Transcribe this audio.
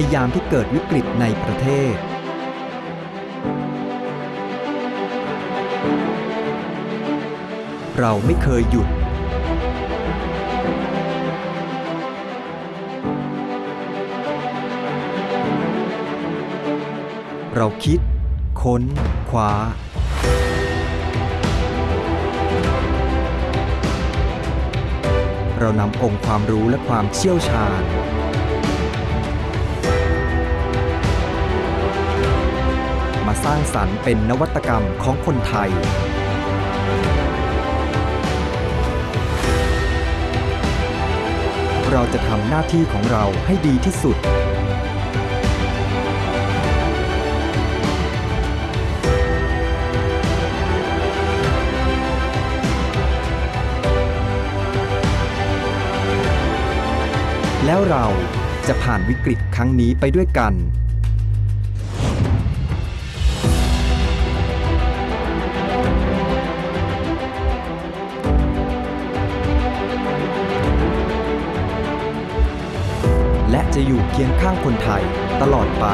ในยามที่เกิดวิกฤตในประเทศ เราไม่เคยหยุด เราคิด ค้นคว้าเรานำองค์ความรู้และความเชี่ยวชาญ มาสร้างสรรค์เป็นนวัตกรรมของคนไทย เราจะทำหน้าที่ของเราให้ดีที่สุด แล้วเราจะผ่านวิกฤตครั้งนี้ไปด้วยกัน จะอยู่เคียงข้างคนไทยตลอดไป